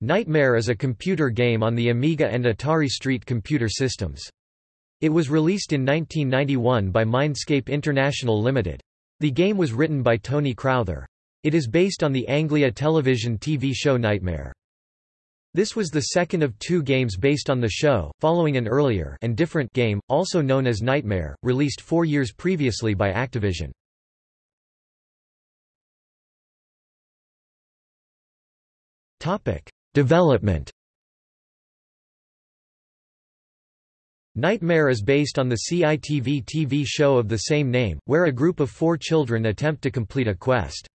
Knightmare is a computer game on the Amiga and Atari ST computer systems. It was released in 1991 by Mindscape International Limited. The game was written by Tony Crowther. It is based on the Anglia television TV show Knightmare. This was the second of two games based on the show, following an earlier and different game, also known as Knightmare, released four years previously by Activision. Topic. Development Knightmare is based on the CITV TV show of the same name, where a group of four children attempt to complete a quest.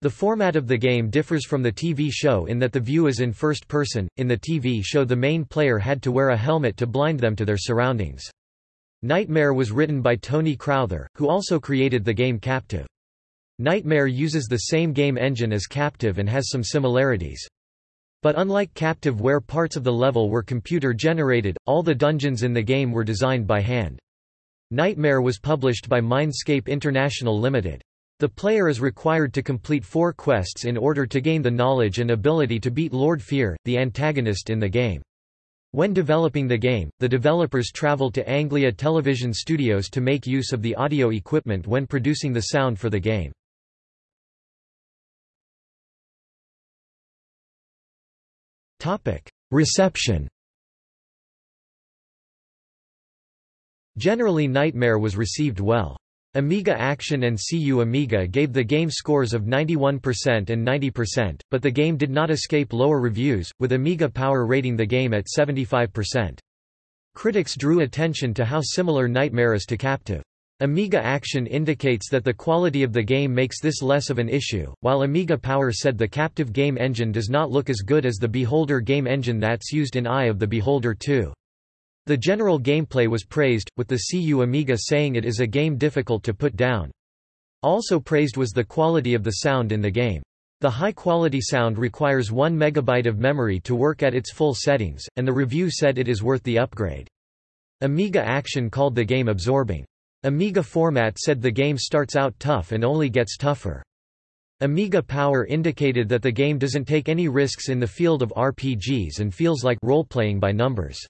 The format of the game differs from the TV show in that the view is in first person. In the TV show, the main player had to wear a helmet to blind them to their surroundings. Knightmare was written by Tony Crowther, who also created the game Captive. Knightmare uses the same game engine as Captive and has some similarities. But unlike Captive where parts of the level were computer-generated, all the dungeons in the game were designed by hand. Knightmare was published by Mindscape International Limited. The player is required to complete four quests in order to gain the knowledge and ability to beat Lord Fear, the antagonist in the game. When developing the game, the developers traveled to Anglia Television Studios to make use of the audio equipment when producing the sound for the game. Reception Generally Knightmare was received well. Amiga Action and CU Amiga gave the game scores of 91% and 90%, but the game did not escape lower reviews, with Amiga Power rating the game at 75%. Critics drew attention to how similar Knightmare is to Captive. Amiga Action indicates that the quality of the game makes this less of an issue, while Amiga Power said the captive game engine does not look as good as the Beholder game engine that's used in Eye of the Beholder 2. The general gameplay was praised, with the CU Amiga saying it is a game difficult to put down. Also praised was the quality of the sound in the game. The high-quality sound requires 1 megabyte of memory to work at its full settings, and the review said it is worth the upgrade. Amiga Action called the game absorbing. Amiga Format said the game starts out tough and only gets tougher. Amiga Power indicated that the game doesn't take any risks in the field of RPGs and feels like role-playing by numbers.